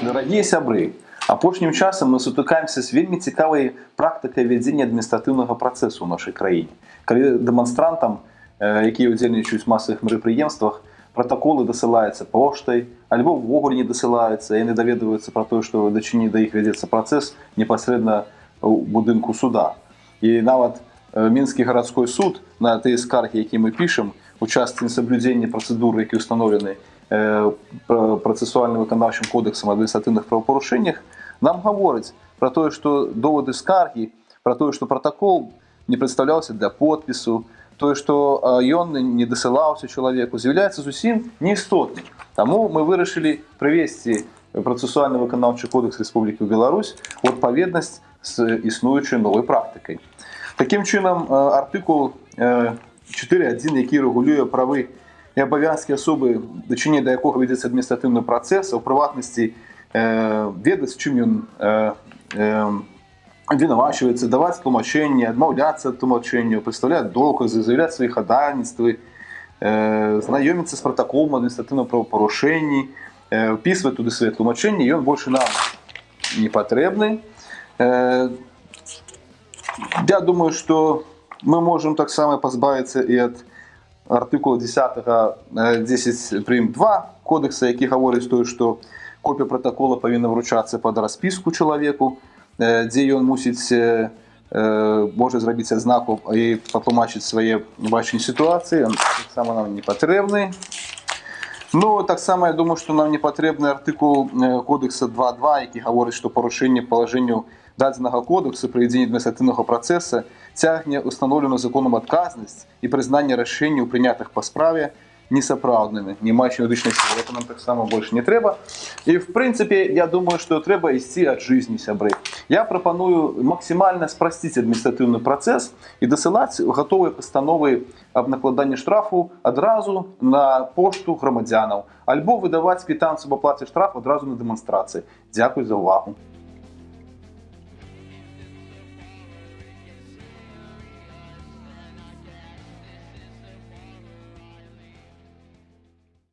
Дарагія сябры, апошнім часам мы сутыкаемся з вельмі цікавай практыкай вядзення адміністратыўнага працэсу ў нашай краіне. Калі дэманстрантам, э, якія ўдзельнічаюць масавых мерапрыемствах, пратаколы дасылаюцца поштай, альбо ўвогуле не дасылаюцца, яны даведваюцца пра тое, што дачыні да іх вядзецца працэс непасрэдна ў будынку суда. І нават э, мінскі гарадской суд на тыя скаргі, які мы пішам, у частцы несаблюдзення працэдуры, які ўстаноўлены Э, працэсуальным выканаўчым кодэксам адміністратыўных правапарушэннях нам гаворыць пра тое што довады скаргі пра тое што пратакол не прадстаўляўся для подпісу тое што ён не дасылаўся чалавеку з'яўляецца зусім неістотным Таму мы вырашылі прывесці працэсуальны выканаўчы кодэкс Рэспублікі Беларусь у адпаведнасць з існуючай новай практыкай Такім чынам артыкул 4.1 які рэгулюе правы і абавязкі асобы дачыне да якога вядзецца адміністратыўны працэс у прыватнасці э, ведаць чым ён э, э, вінавачваецца даваць тлумачэнне адмаўляцца тлумачэнню прадстаўляць доказы заяўляць свае хадальніцтвы э, знаёміцца з пратаколам адміністратыўна правапарушэнні э, впісваць туды свае тлумачэнні ён больше нам не патрэбны. Э, я думаю что мы можем таксама пазбавіцца і ад артыкула 10 10 прым 2 кодекса які гаворыць тое што копія протакола павінна вручацца под распіску чалавеку дзе ён мусіць можа зрабіць адзнаку і патлумачыць свае бачанні сітуацыі. Таксама нам не патрэбны Ну таксама я думаю што нам не патрэбны артыкул кодекса 22 які гаворыць што парушэнне палажэнняў дадзенага кодексу правядзення адміністратыўнага працэса цягне установленую законам адказнасць і прызнанне рашэнняў прынятых па справе несапраўднымі не маюць юрыдычнай сілы. Нам таксама больш не трэба. І в прынцыпе я думаю што трэба ісці ад жизни сябры я прапаную максімальна спрасціць адміністратыўны працэс і дасылаць гатовыя пастановы аб накладанні штрафу адразу на пошту грамадзянаў альбо выдаваць квітанцыю аб аплаце штраф адразу на дэманстрацыі Дякуй за ўвагу